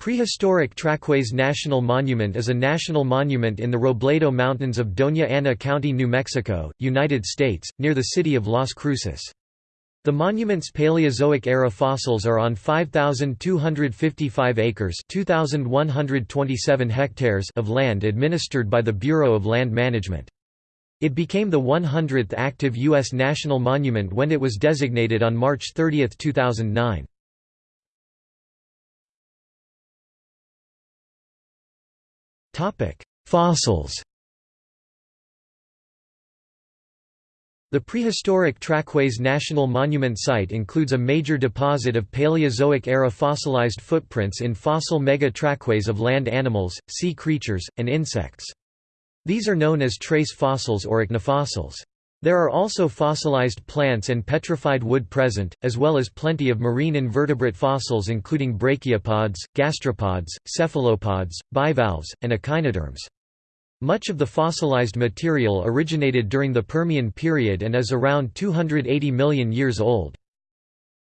Prehistoric Trackways National Monument is a national monument in the Robledo Mountains of Doña Ana County, New Mexico, United States, near the city of Las Cruces. The monument's Paleozoic-era fossils are on 5,255 acres 2,127 hectares of land administered by the Bureau of Land Management. It became the 100th active U.S. national monument when it was designated on March 30, 2009. Fossils The prehistoric Trackways National Monument Site includes a major deposit of Paleozoic-era fossilized footprints in fossil mega-trackways of land animals, sea creatures, and insects. These are known as trace fossils or ichnofossils. There are also fossilized plants and petrified wood present, as well as plenty of marine invertebrate fossils including brachiopods, gastropods, cephalopods, bivalves, and echinoderms. Much of the fossilized material originated during the Permian period and is around 280 million years old.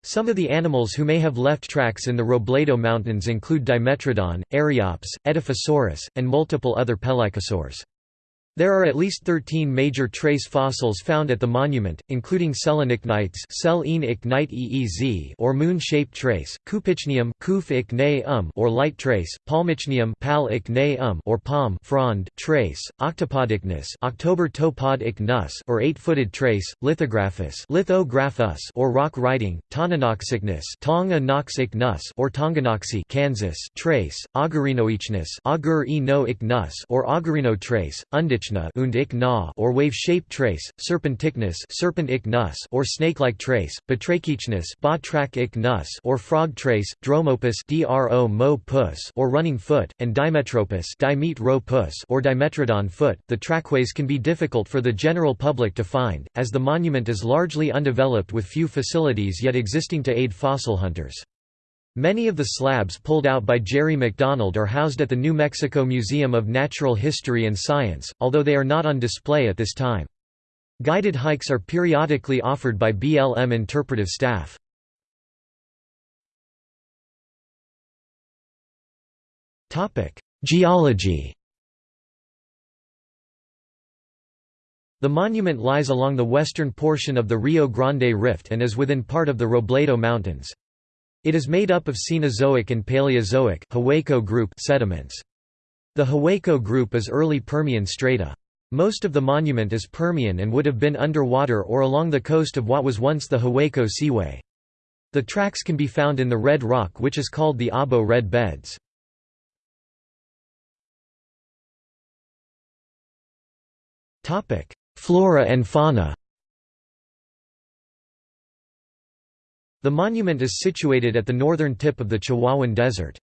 Some of the animals who may have left tracks in the Robledo Mountains include Dimetrodon, Eryops, Edaphosaurus, and multiple other pelycosaurs. There are at least 13 major trace fossils found at the monument, including selenichnites or moon-shaped trace, Kouphichnium um or light trace, Palmichnium or palm frond trace, Octopodichnus or eight-footed trace, Lithographus lithographus or rock writing, Tonganoxichnus or Tonganoxie Kansas trace, Augurinoichnus or Augurino trace, Undich und ich na or wave-shaped trace, serpentichnus serpent ich nus or snake-like trace, batrachichnus batrak ich nus or frog trace, dromopus dro mo pus or running foot, and dimetropus dimet ro pus or dimetrodon foot. The trackways can be difficult for the general public to find, as the monument is largely undeveloped with few facilities yet existing to aid fossil hunters. Many of the slabs pulled out by Jerry McDonald are housed at the New Mexico Museum of Natural History and Science, although they are not on display at this time. Guided hikes are periodically offered by BLM interpretive staff. Geology The monument lies along the western portion of the Rio Grande Rift and is within part of the Robledo Mountains. It is made up of Cenozoic and Paleozoic group sediments. The Hueco group is early Permian strata. Most of the monument is Permian and would have been underwater or along the coast of what was once the Hueco Seaway. The tracks can be found in the red rock which is called the Abo Red Beds. Flora and fauna The monument is situated at the northern tip of the Chihuahuan Desert.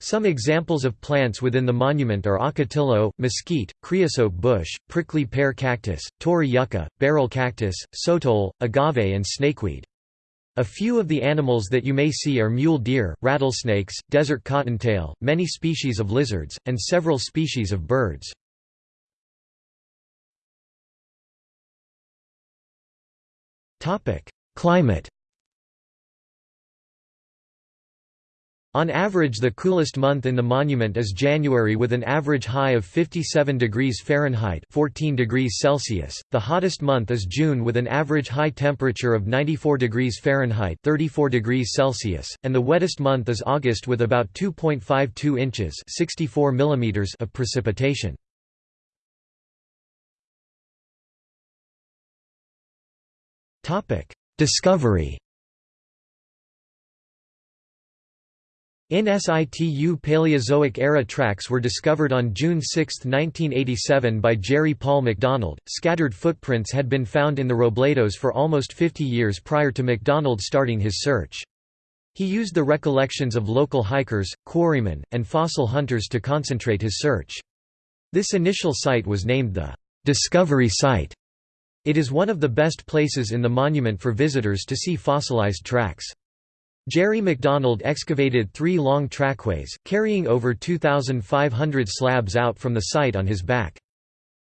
Some examples of plants within the monument are ocotillo, mesquite, creosote bush, prickly pear cactus, Torrey yucca, barrel cactus, sotol, agave and snakeweed. A few of the animals that you may see are mule deer, rattlesnakes, desert cottontail, many species of lizards, and several species of birds. Climate On average the coolest month in the monument is January with an average high of 57 degrees Fahrenheit 14 degrees Celsius. The hottest month is June with an average high temperature of 94 degrees Fahrenheit 34 degrees Celsius, and the wettest month is August with about 2.52 inches 64 millimeters of precipitation. Discovery In situ Paleozoic-era tracks were discovered on June 6, 1987 by Jerry Paul McDonald. Scattered footprints had been found in the Robledos for almost 50 years prior to McDonald starting his search. He used the recollections of local hikers, quarrymen, and fossil hunters to concentrate his search. This initial site was named the Discovery Site. It is one of the best places in the monument for visitors to see fossilized tracks. Jerry McDonald excavated three long trackways, carrying over 2,500 slabs out from the site on his back.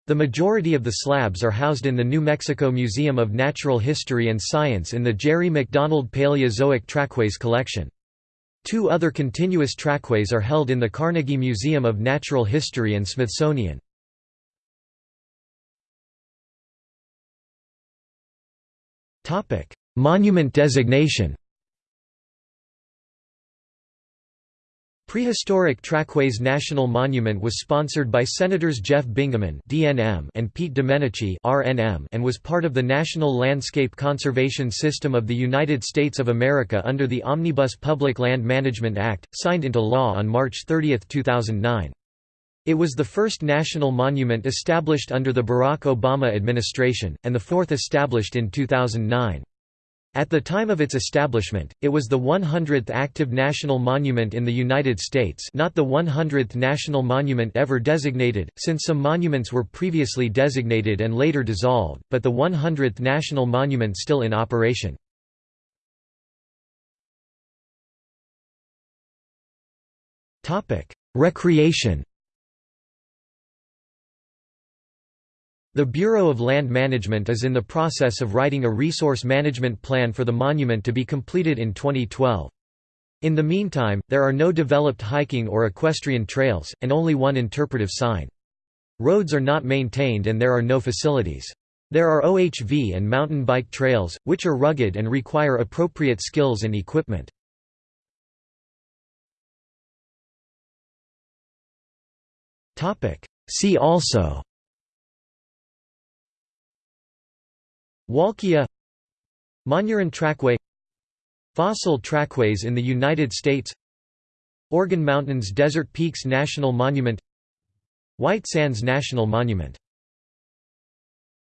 The majority of the slabs are housed in the New Mexico Museum of Natural History and Science in the Jerry McDonald Paleozoic Trackways collection. Two other continuous trackways are held in the Carnegie Museum of Natural History and Smithsonian. Monument designation Prehistoric Trackways National Monument was sponsored by Senators Jeff Bingaman and Pete Domenici (RNM) and was part of the National Landscape Conservation System of the United States of America under the Omnibus Public Land Management Act, signed into law on March 30, 2009. It was the first national monument established under the Barack Obama administration, and the fourth established in 2009. At the time of its establishment, it was the 100th active national monument in the United States not the 100th national monument ever designated, since some monuments were previously designated and later dissolved, but the 100th national monument still in operation. Recreation The Bureau of Land Management is in the process of writing a resource management plan for the monument to be completed in 2012. In the meantime, there are no developed hiking or equestrian trails, and only one interpretive sign. Roads are not maintained and there are no facilities. There are OHV and mountain bike trails, which are rugged and require appropriate skills and equipment. See also Walkia Monuran Trackway Fossil trackways in the United States Organ Mountains Desert Peaks National Monument White Sands National Monument